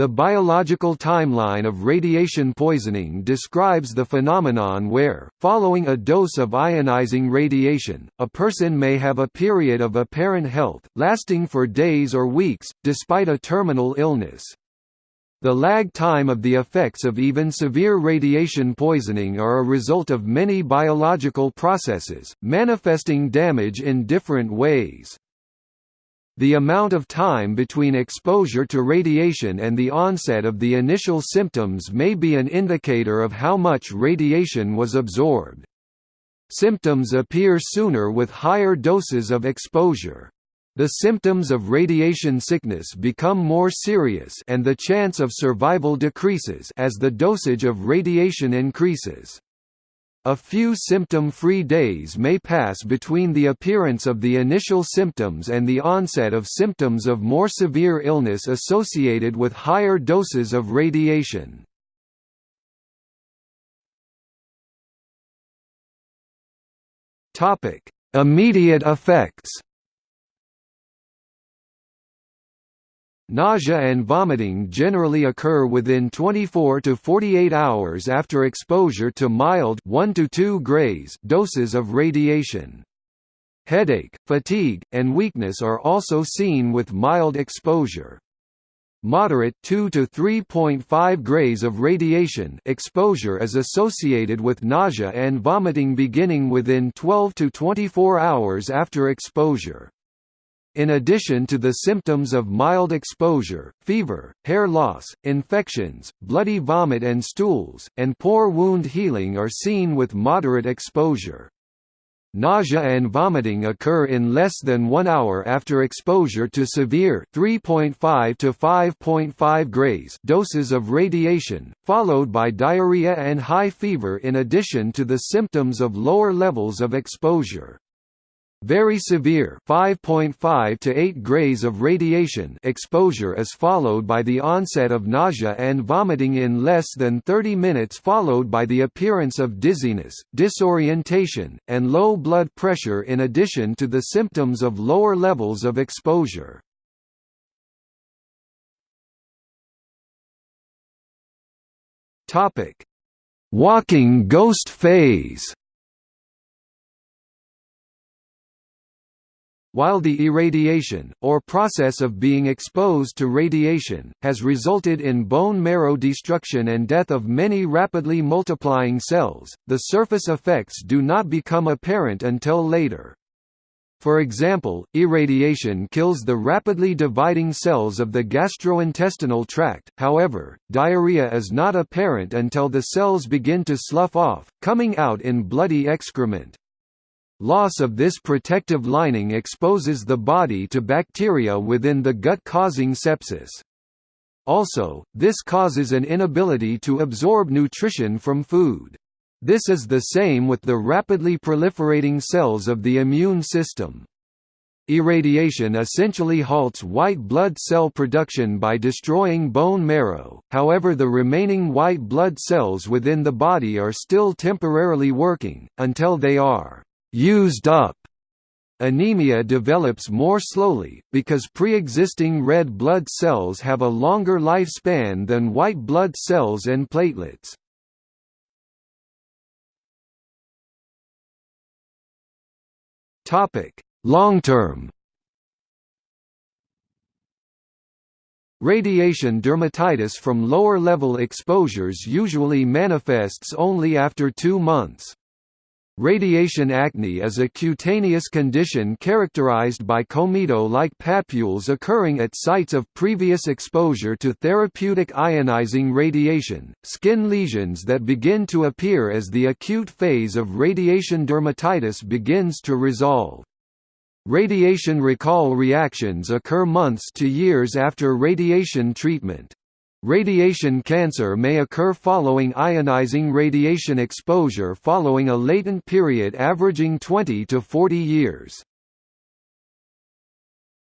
The biological timeline of radiation poisoning describes the phenomenon where, following a dose of ionizing radiation, a person may have a period of apparent health, lasting for days or weeks, despite a terminal illness. The lag time of the effects of even severe radiation poisoning are a result of many biological processes, manifesting damage in different ways. The amount of time between exposure to radiation and the onset of the initial symptoms may be an indicator of how much radiation was absorbed. Symptoms appear sooner with higher doses of exposure. The symptoms of radiation sickness become more serious and the chance of survival decreases as the dosage of radiation increases. A few symptom-free days may pass between the appearance of the initial symptoms and the onset of symptoms of more severe illness associated with higher doses of radiation. Immediate effects Nausea and vomiting generally occur within 24 to 48 hours after exposure to mild 1 to 2 grays doses of radiation. Headache, fatigue, and weakness are also seen with mild exposure. Moderate 2 to 3.5 grays of radiation exposure is associated with nausea and vomiting beginning within 12 to 24 hours after exposure. In addition to the symptoms of mild exposure, fever, hair loss, infections, bloody vomit and stools, and poor wound healing are seen with moderate exposure. Nausea and vomiting occur in less than 1 hour after exposure to severe 3.5 to 5.5 grays doses of radiation, followed by diarrhea and high fever in addition to the symptoms of lower levels of exposure. Very severe 5.5 to 8 grays of radiation exposure is followed by the onset of nausea and vomiting in less than 30 minutes followed by the appearance of dizziness, disorientation, and low blood pressure in addition to the symptoms of lower levels of exposure. Walking ghost phase While the irradiation, or process of being exposed to radiation, has resulted in bone marrow destruction and death of many rapidly multiplying cells, the surface effects do not become apparent until later. For example, irradiation kills the rapidly dividing cells of the gastrointestinal tract, however, diarrhea is not apparent until the cells begin to slough off, coming out in bloody excrement. Loss of this protective lining exposes the body to bacteria within the gut causing sepsis. Also, this causes an inability to absorb nutrition from food. This is the same with the rapidly proliferating cells of the immune system. Irradiation essentially halts white blood cell production by destroying bone marrow, however the remaining white blood cells within the body are still temporarily working, until they are used up. Anemia develops more slowly, because pre-existing red blood cells have a longer lifespan than white blood cells and platelets. Long-term Radiation dermatitis from lower-level exposures usually manifests only after two months. Radiation acne is a cutaneous condition characterized by comedo-like papules occurring at sites of previous exposure to therapeutic ionizing radiation, skin lesions that begin to appear as the acute phase of radiation dermatitis begins to resolve. Radiation recall reactions occur months to years after radiation treatment. Radiation cancer may occur following ionizing radiation exposure following a latent period averaging 20 to 40 years.